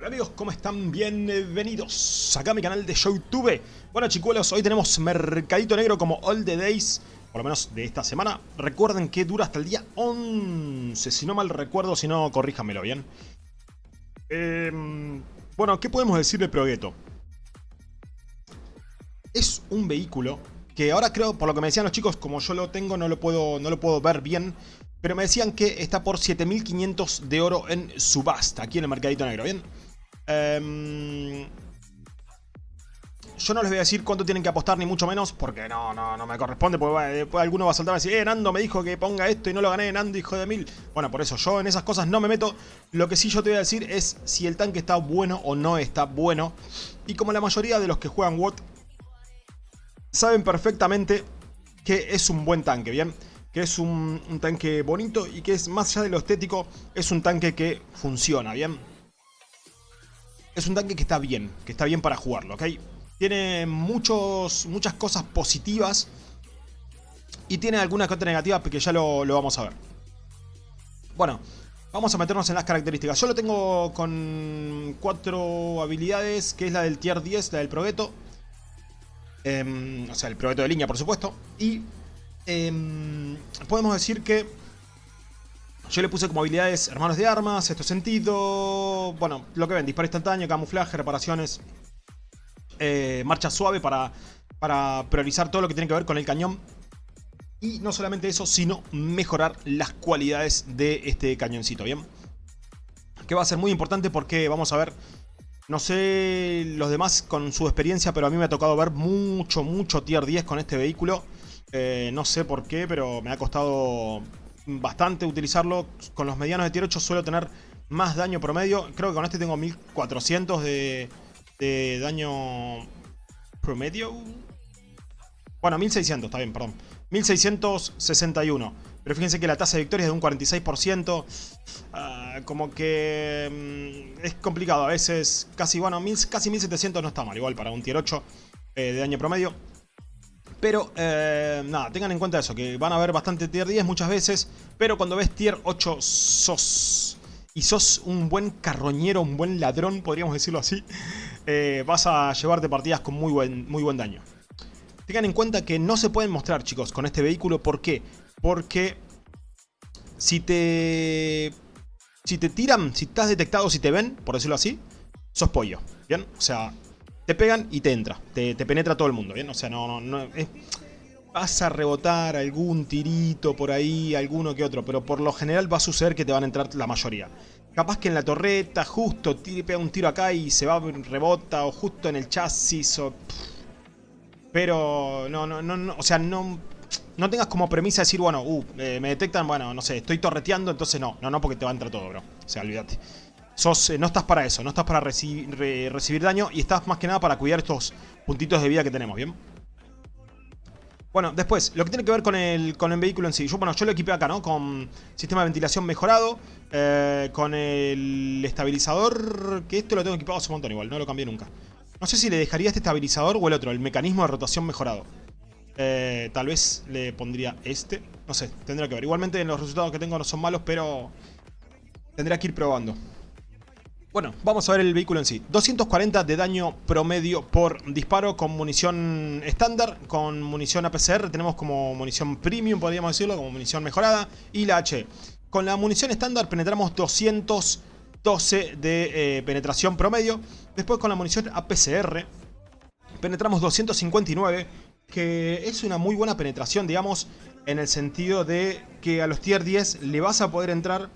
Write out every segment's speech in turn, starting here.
Hola amigos, ¿cómo están? Bienvenidos acá a mi canal de Youtube. Bueno chicuelos, hoy tenemos Mercadito Negro como All the Days, por lo menos de esta semana. Recuerden que dura hasta el día 11, si no mal recuerdo, si no, corríjamelo bien. Eh, bueno, ¿qué podemos decir de Progetto? Es un vehículo que ahora creo, por lo que me decían los chicos, como yo lo tengo, no lo puedo, no lo puedo ver bien. Pero me decían que está por 7500 de oro en subasta, aquí en el Mercadito Negro, ¿bien? Em, yo no les voy a decir cuánto tienen que apostar, ni mucho menos, porque no, no, no me corresponde, porque después alguno va a saltar y decir, eh, Nando me dijo que ponga esto y no lo gané, Nando, hijo de mil. Bueno, por eso, yo en esas cosas no me meto. Lo que sí yo te voy a decir es si el tanque está bueno o no está bueno. Y como la mayoría de los que juegan WOT saben perfectamente que es un buen tanque, ¿bien? Que es un, un tanque bonito y que es, más allá de lo estético, es un tanque que funciona, ¿bien? Es un tanque que está bien, que está bien para jugarlo, ¿ok? Tiene muchos, muchas cosas positivas y tiene algunas cosas negativas que ya lo, vamos a ver. Bueno, vamos a meternos en las características. Yo lo tengo con cuatro habilidades, que es la del tier 10, la del Progetto. Em, o sea, el Progetto de línea, por supuesto. Y em, podemos decir que yo le puse como habilidades hermanos de armas, esto sentido, bueno, lo que ven, disparo instantáneo, camuflaje, reparaciones, eh, marcha suave para, para priorizar todo lo que tiene que ver con el cañón. Y no solamente eso, sino mejorar las cualidades de este cañoncito, ¿bien? Que va a ser muy importante porque vamos a ver, no sé los demás con su experiencia, pero a mí me ha tocado ver mucho, mucho tier 10 con este vehículo. Eh, no sé por qué, pero me ha costado bastante utilizarlo. Con los medianos de tier 8 suelo tener más daño promedio. Creo que con este tengo 1400 de, de daño promedio. Bueno, 1600, está bien, perdón. 1661. Pero fíjense que la tasa de victoria es de un 46%. Ah, como que mm, es complicado. A veces casi, bueno, casi 1700 no está mal. Igual para un tier 8 eh, de daño promedio. Pero, eh, nada, tengan en cuenta eso, que van a ver bastante tier 10 muchas veces, pero cuando ves tier 8 sos... Y sos un buen carroñero, un buen ladrón, podríamos decirlo así, eh, vas a llevarte partidas con muy buen, muy buen daño. Tengan en cuenta que no se pueden mostrar, chicos, con este vehículo. ¿Por qué? Porque si te... Si te tiran, si estás detectado, si te ven, por decirlo así, sos pollo, ¿bien? O sea, te pegan y te entra, te, penetra todo el mundo, ¿bien? O sea, no, no, no vas a rebotar algún tirito por ahí, alguno que otro, pero por lo general va a suceder que te van a entrar la mayoría. Capaz que en la torreta justo tire, pega un tiro acá y se va, rebota, o justo en el chasis, o... Pero no, no, no, o sea, no, no tengas como premisa decir, bueno, uh, me detectan, bueno, no sé, estoy torreteando, entonces no, no, no, porque te va a entrar todo, bro. O sea, olvídate. Eh, no estás para eso, no estás para recibir daño y estás más que nada para cuidar estos puntitos de vida que tenemos, ¿bien? Bueno, después, lo que tiene que ver con el, con el vehículo en sí. Yo, bueno, yo lo equipé acá, ¿no? Con sistema de ventilación mejorado, eh, con el estabilizador, que esto lo tengo equipado hace un montón igual, no lo cambié nunca. No sé si le dejaría este estabilizador o el otro, el mecanismo de rotación mejorado. Eh, tal vez le pondría este, no sé, tendría que ver. Igualmente los resultados que tengo no son malos, pero tendría que ir probando. Bueno, vamos a ver el vehículo en sí. 240 de daño promedio por disparo con munición estándar. Con munición APCR tenemos como munición premium, podríamos decirlo, como munición mejorada. Y la H. Con la munición estándar penetramos 212 de eh, penetración promedio. Después con la munición APCR penetramos 259, que es una muy buena penetración, digamos, en el sentido de que a los tier 10 le vas a poder entrar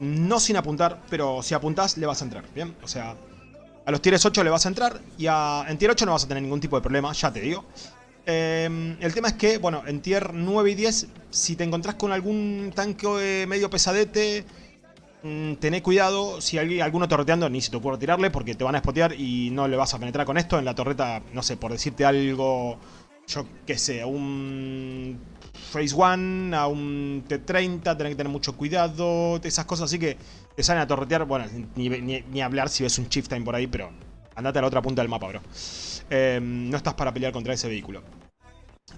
no sin apuntar, pero si apuntás le vas a entrar, ¿bien? O sea, a los tier 8 le vas a entrar y a, en tier 8 no vas a tener ningún tipo de problema, ya te digo. Em, el tema es que, bueno, en tier 9 y 10, si te encontrás con algún tanque medio pesadete, mmm, tené cuidado. Si hay alguno torreteando, ni se te ocurre tirarle porque te van a spotear y no le vas a penetrar con esto. En la torreta, no sé, por decirte algo, yo qué sé, un Phase 1 a un T30, tenés que tener mucho cuidado, esas cosas así que te salen a torretear. Bueno, ni, hablar si ves un Chief Time por ahí, pero andate a la otra punta del mapa, bro. Em, no estás para pelear contra ese vehículo.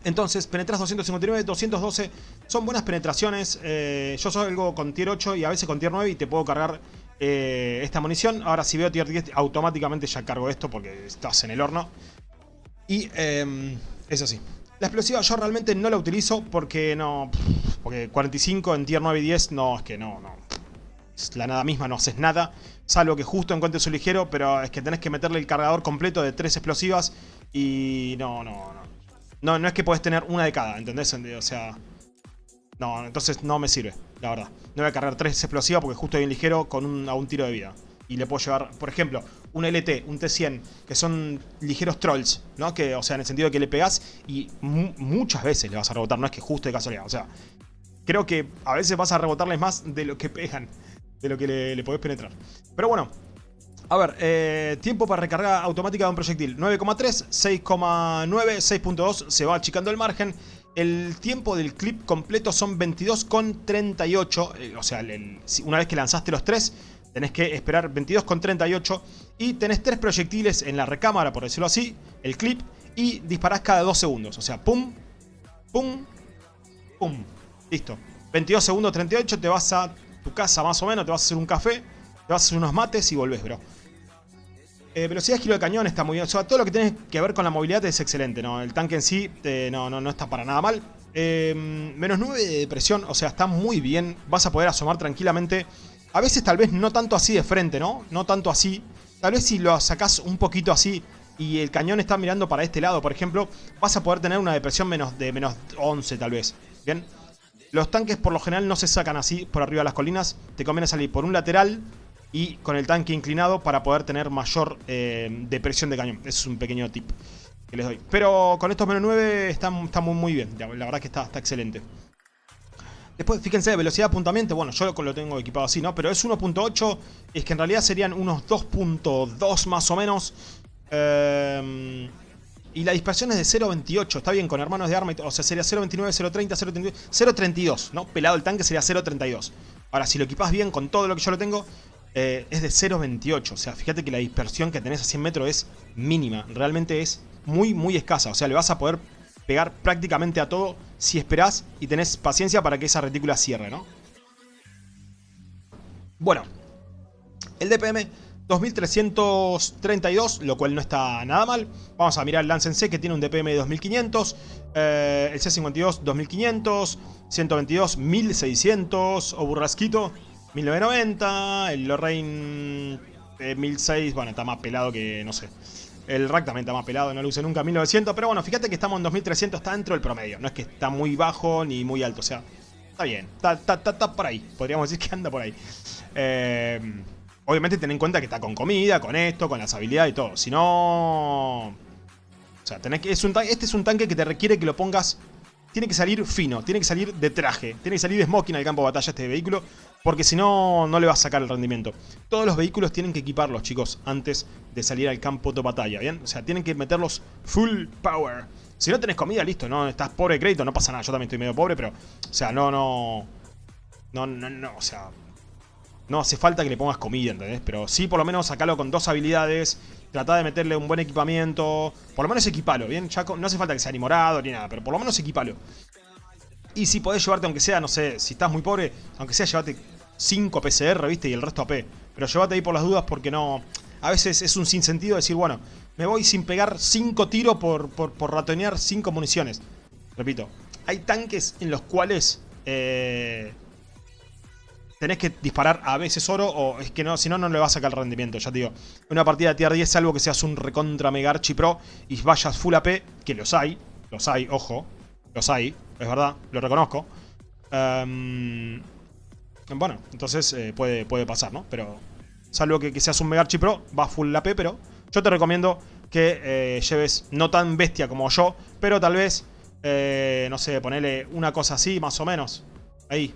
Entonces, penetras 259, 212, son buenas penetraciones. Eh, yo soy algo con tier 8 y a veces con tier 9 y te puedo cargar eh, esta munición. Ahora si veo tier 10 automáticamente ya cargo esto porque estás en el horno. Y eh, es así. La explosiva yo realmente no la utilizo porque no... Porque 45 en tier 9 y 10 no, es que no, no. Es la nada misma, no haces nada. Salvo que justo encuentres su ligero, pero es que tenés que meterle el cargador completo de 3 explosivas. Y no, no, no. No, es que podés tener una de cada, ¿entendés? O sea... No, entonces no me sirve, la verdad. No voy a cargar 3 explosivas porque justo hay un ligero con un, a un tiro de vida y le puedo llevar, por ejemplo, un LT, un T100, que son ligeros trolls, ¿no? Que, o sea, en el sentido de que le pegas y muchas veces le vas a rebotar, no es que justo de casualidad, o sea, creo que a veces vas a rebotarles más de lo que pegan, de lo que le, podés penetrar. Pero bueno, a ver, eh, tiempo para recarga automática de un proyectil, 9,3, 6,9, 6.2, se va achicando el margen. El tiempo del clip completo son 22,38, eh, o sea, una vez que lanzaste los tres Tenés que esperar 22,38 y tenés tres proyectiles en la recámara, por decirlo así, el clip, y disparás cada 2 segundos. O sea, pum, pum, pum. Listo. 22 segundos 38, te vas a tu casa más o menos, te vas a hacer un café, te vas a hacer unos mates y volvés, bro. Eh, velocidad de giro de cañón está muy bien. O sea, todo lo que tiene que ver con la movilidad es excelente, ¿no? El tanque en sí eh, no, no, no está para nada mal. Eh, menos 9 de presión, o sea, está muy bien. Vas a poder asomar tranquilamente a veces tal vez no tanto así de frente, ¿no? No tanto así. Tal vez si lo sacás un poquito así y el cañón está mirando para este lado, por ejemplo, vas a poder tener una depresión menos de menos 11 tal vez. ¿Bien? Los tanques por lo general no se sacan así por arriba de las colinas. Te conviene salir por un lateral y con el tanque inclinado para poder tener mayor eh, depresión de cañón. Ese es un pequeño tip que les doy. Pero con estos menos 9 está, muy, muy bien. La verdad que está, está excelente. Después, fíjense, velocidad de apuntamiento, bueno, yo lo tengo equipado así, ¿no? Pero es 1.8, es que en realidad serían unos 2.2 más o menos. Eh, y la dispersión es de 0.28, está bien, con hermanos de arma, o sea, sería 0.29, 0.30, 0.32, 0.32, ¿no? Pelado el tanque sería 0.32. Ahora, si lo equipas bien con todo lo que yo lo tengo, eh, es de 0.28. O sea, fíjate que la dispersión que tenés a 100 metros es mínima. Realmente es muy, muy escasa. O sea, le vas a poder pegar prácticamente a todo si esperás y tenés paciencia para que esa retícula cierre, ¿no? Bueno, el DPM 2332, lo cual no está nada mal. Vamos a mirar el Lance C que tiene un DPM de 2500, eh, el C52 2500, 122 1600, o Burrasquito 1990, el Lorraine 1006, bueno, está más pelado que no sé. El rack también está más pelado, no lo usé nunca 1900. Pero bueno, fíjate que estamos en 2300, está dentro del promedio. No es que está muy bajo ni muy alto. O sea, está bien. Está, está, por ahí. Podríamos decir que anda por ahí. Eh, obviamente ten en cuenta que está con comida, con esto, con las habilidades y todo. Si no... O sea, tenés que, este es un tanque que te requiere que lo pongas tiene que salir fino, tiene que salir de traje, tiene que salir de smoking al campo de batalla este vehículo, porque si no, no le va a sacar el rendimiento. Todos los vehículos tienen que equiparlos, chicos, antes de salir al campo de batalla, ¿bien? O sea, tienen que meterlos full power. Si no tenés comida, listo, no estás pobre de crédito, no pasa nada, yo también estoy medio pobre, pero, o sea, no, no, no, no, no, o sea, no hace falta que le pongas comida, ¿entendés? Pero sí, por lo menos sacalo con dos habilidades Trata de meterle un buen equipamiento. Por lo menos equipalo, ¿bien? Chaco? No hace falta que sea ni morado ni nada, pero por lo menos equipalo. Y si podés llevarte, aunque sea, no sé, si estás muy pobre, aunque sea, llévate 5 PCR, ¿viste? Y el resto AP. Pero llévate ahí por las dudas porque no... A veces es un sinsentido decir, bueno, me voy sin pegar 5 tiros por, por, por ratonear 5 municiones. Repito, hay tanques en los cuales... Eh, tenés que disparar a veces oro o es que no, si no, no le va a sacar el rendimiento, ya te digo. Una partida de tier 10, salvo que seas un recontra mega archi pro y vayas full AP, que los hay, los hay, ojo, los hay, es verdad, lo reconozco. Em, bueno, entonces eh, puede, puede pasar, ¿no? Pero salvo que, seas un mega archi pro, vas full AP, pero yo te recomiendo que eh, lleves no tan bestia como yo, pero tal vez, eh, no sé, ponele una cosa así, más o menos. Ahí,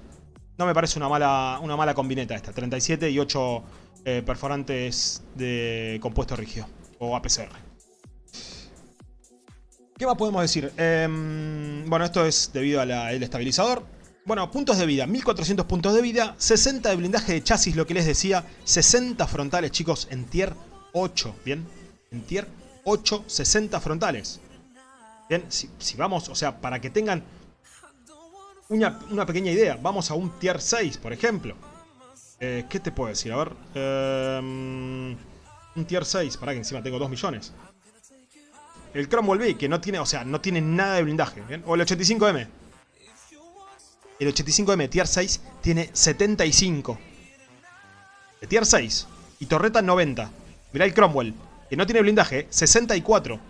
no me parece una mala, una mala combineta esta. 37 y 8 eh, perforantes de compuesto rígido. O APCR. ¿Qué más podemos decir? Em, bueno, esto es debido al estabilizador. Bueno, puntos de vida. 1400 puntos de vida. 60 de blindaje de chasis, lo que les decía. 60 frontales, chicos, en tier 8. ¿Bien? En tier 8, 60 frontales. Bien, si, si vamos, o sea, para que tengan una, pequeña idea. Vamos a un tier 6, por ejemplo. Eh, ¿Qué te puedo decir? A ver. Eh, un tier 6. Para que encima tengo 2 millones. El Cromwell B, que no tiene, o sea, no tiene nada de blindaje. O el 85M. El 85M Tier 6 tiene 75. De Tier 6. Y torreta 90. Mirá el Cromwell, que no tiene blindaje, 64.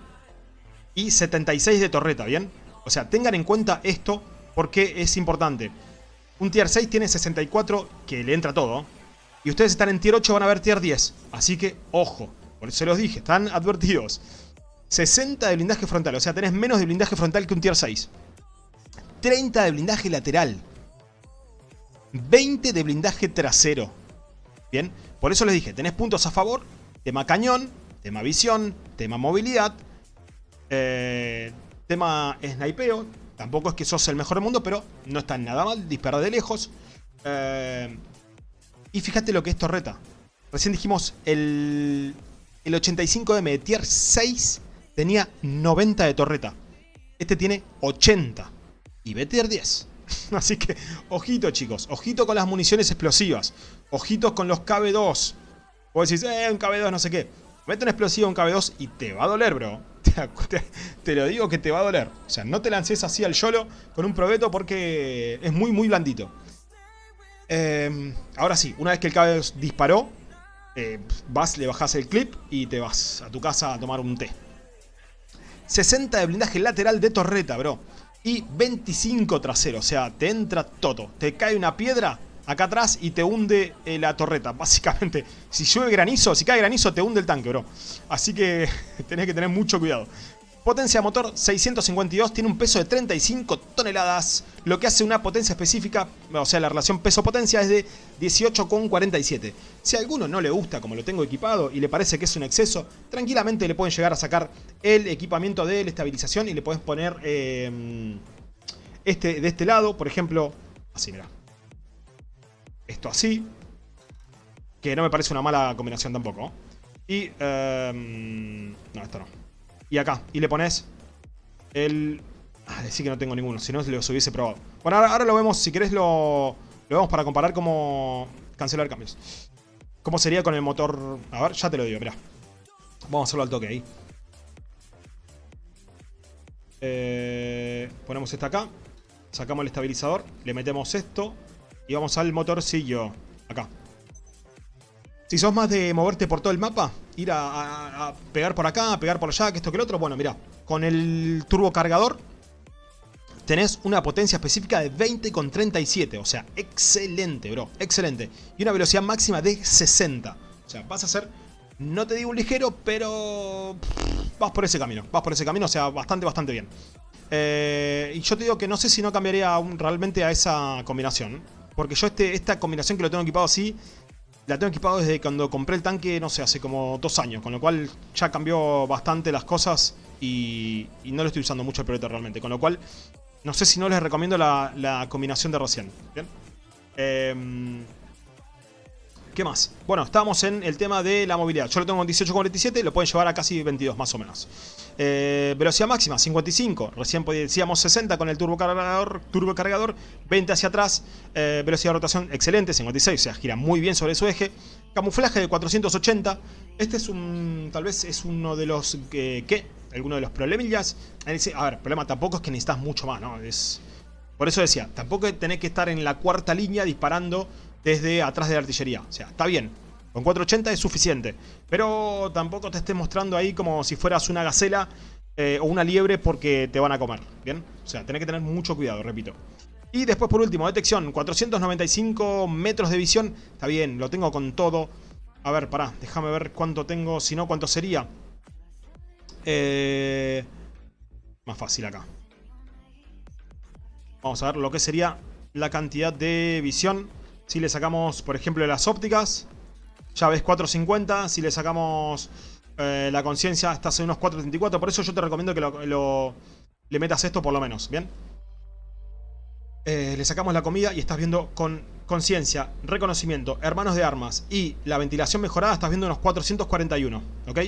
Y 76 de torreta, ¿bien? O sea, tengan en cuenta esto porque es importante. Un Tier 6 tiene 64, que le entra todo. Y ustedes están en Tier 8, van a ver Tier 10. Así que, ojo. Por eso se los dije, están advertidos. 60 de blindaje frontal, o sea, tenés menos de blindaje frontal que un tier 6. 30 de blindaje lateral. 20 de blindaje trasero. Bien, por eso les dije, tenés puntos a favor. Tema cañón, tema visión, tema movilidad. Eh, tema snipeo. Tampoco es que sos el mejor del mundo, pero no está nada mal. Dispara de lejos. Eh, y fíjate lo que es torreta. Recién dijimos el, el 85M de tier 6 tenía 90 de torreta. Este tiene 80. Y BTR 10. Así que, ojito chicos, ojito con las municiones explosivas. Ojitos con los KB2. Vos decís, eh, un KB2 no sé qué. Mete un explosivo un KB2 y te va a doler, bro. Te, lo digo que te va a doler. O sea, no te lances así al YOLO con un probeto porque es muy, muy blandito. Em, ahora sí, una vez que el KB2 disparó, eh, vas, le bajas el clip y te vas a tu casa a tomar un té. 60 de blindaje lateral de torreta, bro. Y 25 trasero, o sea, te entra todo. Te cae una piedra acá atrás y te hunde eh, la torreta, básicamente. Si llueve granizo, si cae granizo, te hunde el tanque, bro. Así que tenés que tener mucho cuidado. Potencia motor 652, tiene un peso de 35 toneladas, lo que hace una potencia específica, o sea la relación peso-potencia es de 18,47. Si a alguno no le gusta como lo tengo equipado y le parece que es un exceso, tranquilamente le pueden llegar a sacar el equipamiento de la estabilización y le puedes poner eh, este de este lado, por ejemplo, así mira. Esto así, que no me parece una mala combinación tampoco. Y, eh, no, esto no y acá. Y le pones el... Ah, decir que no tengo ninguno, si no los hubiese probado. Bueno, ahora, lo vemos, si querés lo, lo vemos para comparar cómo cancelar cambios. ¿Cómo sería con el motor? A ver, ya te lo digo, mirá. Vamos a hacerlo al toque ahí. Eh, ponemos esta acá. Sacamos el estabilizador. Le metemos esto. Y vamos al motorcillo. Acá. Si sos más de moverte por todo el mapa, ir a, pegar por acá, a pegar por allá, que esto que el otro, bueno, mira, con el turbo cargador tenés una potencia específica de 20,37, o sea, excelente, bro, excelente. Y una velocidad máxima de 60. O sea, vas a ser, no te digo un ligero, pero vas por ese camino, vas por ese camino, o sea, bastante, bastante bien. Eh, y yo te digo que no sé si no cambiaría realmente a esa combinación. Porque yo este, esta combinación que lo tengo equipado así la tengo equipado desde cuando compré el tanque, no sé, hace como dos años. Con lo cual ya cambió bastante las cosas y, no lo estoy usando mucho el proyecto realmente. Con lo cual, no sé si no les recomiendo la, combinación de recién. ¿Bien? Eh, ¿Qué más? Bueno, estábamos en el tema de la movilidad. Yo lo tengo en 18,47, lo pueden llevar a casi 22 más o menos. Eh, velocidad máxima, 55. Recién decíamos 60 con el turbocargador, turbocargador 20 hacia atrás. Eh, velocidad de rotación excelente, 56. O sea, gira muy bien sobre su eje. Camuflaje de 480. Este es un... tal vez es uno de los... que ¿Qué? Alguno de los problemillas. A ver, problema tampoco es que necesitas mucho más, ¿no? Es... Por eso decía, tampoco tenés que estar en la cuarta línea disparando desde atrás de la artillería. O sea, está bien. Con 480 es suficiente. Pero tampoco te estés mostrando ahí como si fueras una gacela eh, o una liebre porque te van a comer. ¿Bien? O sea, tenés que tener mucho cuidado, repito. Y después por último, detección. 495 metros de visión. Está bien, lo tengo con todo. A ver, pará, déjame ver cuánto tengo. Si no, cuánto sería. Eh, más fácil acá. Vamos a ver lo que sería la cantidad de visión. Si le sacamos, por ejemplo, las ópticas, ya ves 450. Si le sacamos eh, la conciencia, estás en unos 434. Por eso yo te recomiendo que lo, le metas esto por lo menos, ¿bien? Eh, le sacamos la comida y estás viendo con conciencia, reconocimiento, hermanos de armas y la ventilación mejorada, estás viendo unos 441, ¿ok?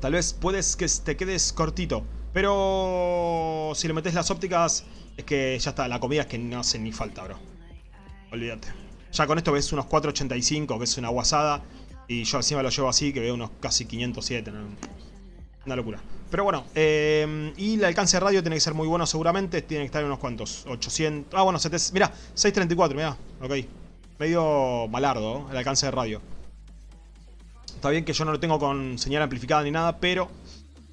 Tal vez puedes que te quedes cortito, pero si le metes las ópticas es que ya está, la comida es que no hace ni falta, bro. Olvídate. Ya con esto ves unos 485, que es una guasada. Y yo encima lo llevo así, que veo unos casi 507. ¿no? Una locura. Pero bueno, eh, y el alcance de radio tiene que ser muy bueno seguramente. Tiene que estar en unos cuantos, 800... Ah, bueno, 700, mirá, 634, mirá, ok. Medio malardo el alcance de radio. Está bien que yo no lo tengo con señal amplificada ni nada, pero...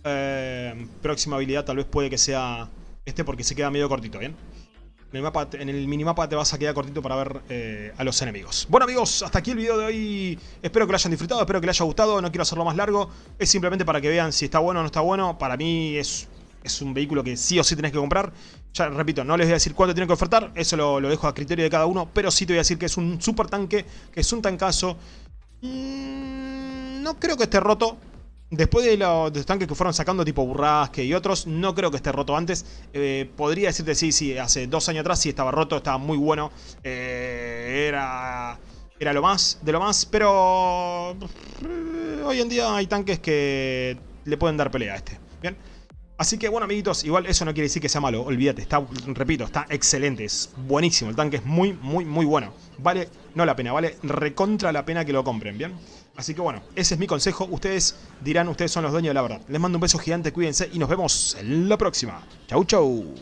Eh, próxima habilidad tal vez puede que sea este porque se queda medio cortito, ¿bien? En el, mapa, minimapa te vas a quedar cortito para ver eh, a los enemigos. Bueno amigos, hasta aquí el video de hoy. Espero que lo hayan disfrutado, espero que les haya gustado. No quiero hacerlo más largo. Es simplemente para que vean si está bueno o no está bueno. Para mí es, es un vehículo que sí o sí tenés que comprar. Ya repito, no les voy a decir cuánto tienen que ofertar. Eso lo, lo dejo a criterio de cada uno. Pero sí te voy a decir que es un super tanque, que es un tancazo. Mm, no creo que esté roto. Después de los, tanques que fueron sacando tipo Burrasque y otros, no creo que esté roto antes. Eh, podría decirte sí, sí, hace dos años atrás sí estaba roto, estaba muy bueno. Eh, era, era lo más, de lo más, pero eh, hoy en día hay tanques que le pueden dar pelea a este. Bien. Así que bueno amiguitos, igual eso no quiere decir que sea malo, olvídate, está, repito, está excelente, es buenísimo, el tanque es muy, muy, muy bueno. Vale, no la pena, vale recontra la pena que lo compren, ¿bien? Así que bueno, ese es mi consejo, ustedes dirán, ustedes son los dueños de la verdad. Les mando un beso gigante, cuídense y nos vemos en la próxima. Chau, chau.